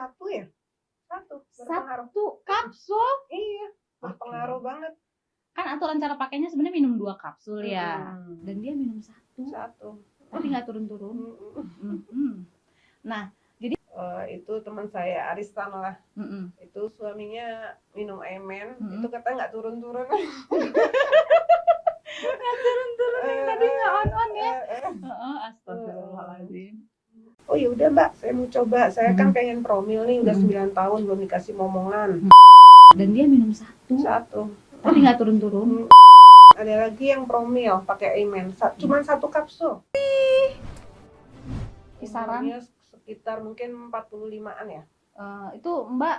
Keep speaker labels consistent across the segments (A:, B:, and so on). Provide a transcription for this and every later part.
A: satu ya satu berpengaruh
B: Satu kapsul.
A: iya berpengaruh banget
B: Kan aturan cara pakainya sebenarnya minum dua kapsul ya.
A: Mm.
B: Dan dia minum satu,
A: satu
B: tapi nggak turun-turun.
A: Mm-mm.
B: Mm-mm.
A: Eh, itu teman saya Aristan lah
B: Mm-mm.
A: itu suaminya minum emen
B: Mm-mm.
A: itu katanya nggak turun-turun
B: Nggak turun-turun yang tadi nggak on-on ya.
A: Eh, eh.
B: Heeh, Astagfirullahaladzim.
A: Oh ya udah mbak saya mau coba saya kan
B: Mm.
A: pengen promil nih udah
B: Mm.
A: 9 tahun belum dikasih momongan
B: Dan dia minum satu,
A: satu
B: tapi nggak turun-turun.
A: ada lagi yang promil pakai emen Sa- cuman satu kapsul
B: Kisaran
A: sekitar mungkin 45an ya
B: eh, itu Mbak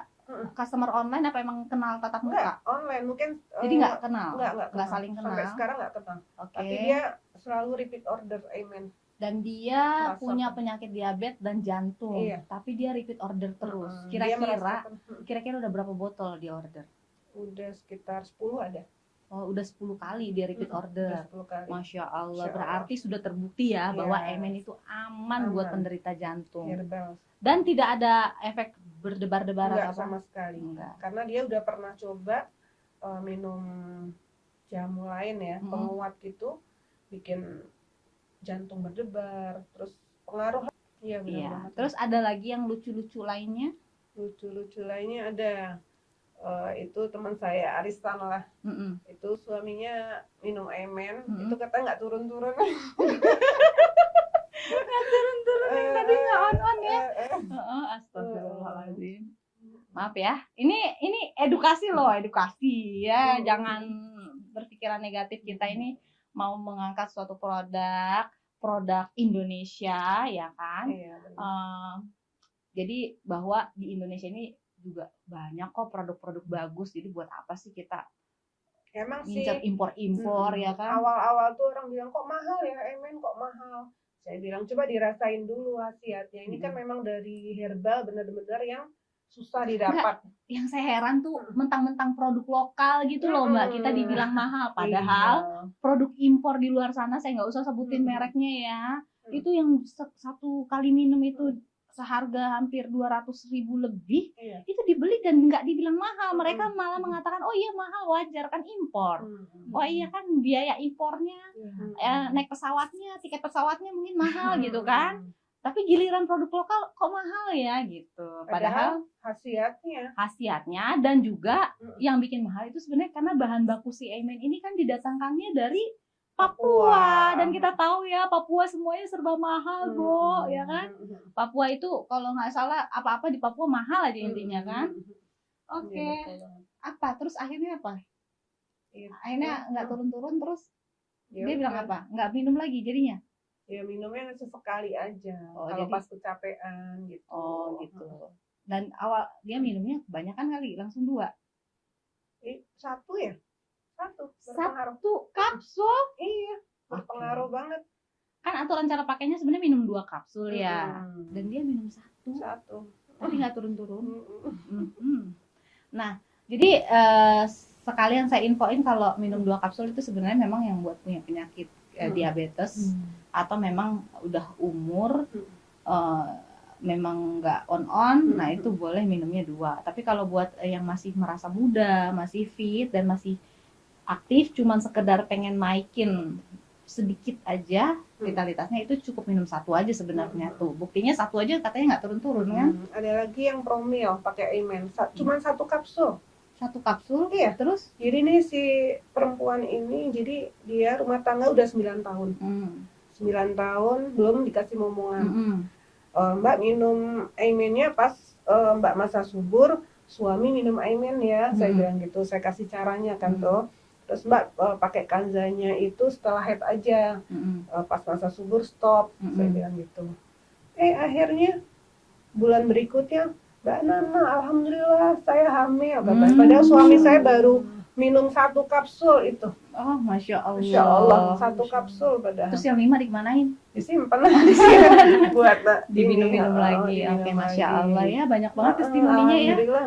B: customer online apa emang kenal tatap muka?
A: enggak online mungkin
B: Jadi
A: eh,
B: nggak kenal,
A: enggak, enggak, kenal.
B: saling kenal.
A: sampai sekarang nggak kenal
B: Oke.
A: tapi dia selalu repeat order amen
B: Dan dia
A: Merasa-
B: punya penyakit diabetes dan jantung,
A: Iya.
B: tapi dia repeat order terus.
A: Mm, dia
B: Kira-kira,
A: merasakan, mm,
B: kira-kira udah berapa botol dia order?
A: udah sekitar 10 ada
B: Oh, udah 10 kali dia repeat
A: Mm, udah
B: order.
A: 10 kali
B: Masya Allah,
A: Masya Allah.
B: berarti sudah terbukti ya
A: Iya.
B: bahwa emen itu aman, buat
A: Aman.
B: penderita jantung.
A: herbal
B: Dan tidak ada efek berdebar-debar atau
A: sama
B: apa?
A: sekali
B: Enggak.
A: karena dia udah pernah coba eh, minum jamu lain ya
B: Mm-mm.
A: penguat gitu bikin jantung berdebar terus pengaruh iya benar
B: Iya.
A: banget.
B: Terus ada lagi yang lucu-lucu lainnya?
A: lucu-lucu lainnya ada Eh, itu teman saya Aristan lah
B: Mm-mm.
A: itu suaminya minum emen
B: Mm-mm.
A: itu katanya nggak turun-turun
B: Turun-turun yang tadi nggak on-on ya?
A: Eh, eh,
B: Heeh, Astagfirullahaladzim. Maaf ya, ini ini edukasi loh, edukasi ya.
A: Hmm.
B: Jangan berpikiran negatif kita ini mau mengangkat suatu produk, produk Indonesia ya kan.
A: iya, benar.
B: Eh, jadi bahwa di Indonesia ini juga banyak kok produk-produk bagus. Jadi buat apa sih kita
A: emang sih
B: impor-impor
A: Mm-mm.
B: ya kan?
A: Awal-awal tuh orang bilang kok mahal ya emen kok mahal. Saya bilang coba dirasain dulu khasiatnya. Ini kan
B: Mm-mm.
A: memang dari herbal benar-benar yang susah didapat.
B: Yang saya heran tuh mentang-mentang produk lokal gitu loh mbak. Kita dibilang mahal, padahal
A: Iya.
B: produk impor di luar sana saya nggak usah sebutin
A: Mm-mm.
B: mereknya ya.
A: Mm.
B: Itu yang satu kali minum itu seharga hampir 200 ribu lebih
A: Iya.
B: itu dibeli dan nggak dibilang mahal mereka malah mengatakan oh iya mahal wajar kan impor
A: Mm-mm.
B: oh iya kan biaya impornya
A: Mm-mm.
B: eh, naik pesawatnya tiket pesawatnya mungkin mahal gitu
A: Mm-mm.
B: kan tapi giliran produk lokal kok mahal ya gitu. Padahal
A: khasiatnya.
B: khasiatnya dan juga
A: Mm.
B: yang bikin mahal itu sebenarnya karena bahan baku si emen ini kan didatangkannya dari
A: Papua.
B: Papua. Dan kita tahu ya Papua semuanya serba mahal
A: Mm.
B: bu ya kan. Papua itu kalau nggak salah apa-apa di Papua mahal aja intinya kan?
A: Iya,
B: oke.
A: Betul. Banget.
B: apa? Terus akhirnya apa? Akhirnya nggak turun-turun terus
A: Ya
B: dia bilang apa? Nggak minum lagi jadinya
A: Ya minumnya sesekali aja.
B: Oh,
A: Kalau
B: jadi-
A: pas kecapean gitu.
B: oh gitu dan awal dia minumnya kebanyakan kali langsung dua
A: Eh, satu ya? Satu. Berpengaruh.
B: satu kapsul
A: Iya, berpengaruh banget.
B: kan aturan cara pakainya sebenarnya minum dua kapsul ya
A: Mm.
B: dan dia minum satu
A: satu.
B: tapi nggak turun-turun. Nah, jadi eh, sekalian saya infoin kalau minum dua kapsul itu sebenarnya memang yang buat punya penyakit eh,
A: Hmm.
B: diabetes atau memang udah umur
A: Hmm.
B: eh, memang nggak on on,
A: Hmm.
B: nah itu boleh minumnya dua. Tapi kalau buat eh, yang masih merasa muda, masih fit dan masih aktif, cuman sekedar pengen naikin sedikit aja
A: Hmm.
B: vitalitasnya itu cukup minum satu aja sebenarnya
A: Hmm.
B: tuh. Buktinya satu aja katanya nggak turun-turun kan?
A: Hmm, Ada lagi yang promil pakai Emen. Sa- Cuman satu kapsul.
B: Satu kapsul,
A: Iya.
B: terus
A: Jadi nih si perempuan ini, jadi dia rumah tangga udah 9 tahun.
B: hmm.
A: 9 tahun belum dikasih momongan.
B: Mm-mm.
A: Eh, Mbak minum Aimennya pas eh, Mbak masa subur, suami minum Aimen ya, saya
B: Hmm.
A: bilang gitu. Saya kasih caranya kan
B: Hmm.
A: tuh. Terus Mbak eh, pakai kanzanya itu setelah head aja,
B: Mm-mm.
A: Eh, pas masa subur stop,
B: Mm-mm.
A: saya bilang gitu. Eh akhirnya bulan berikutnya, Mbak Nana, alhamdulillah saya hamil. katanya.
B: Hmm.
A: Padahal suami saya baru minum satu kapsul itu.
B: Oh, masya Allah.
A: Insya Allah satu kapsul padahal.
B: Terus yang lima dikemanain?
A: disimpan di sini buat
B: Diminum-minum
A: oh,
B: lagi. Oke, masya
A: lagi.
B: Allah ya, banyak banget
A: Ah,
B: testimoninya ya.
A: Alhamdulillah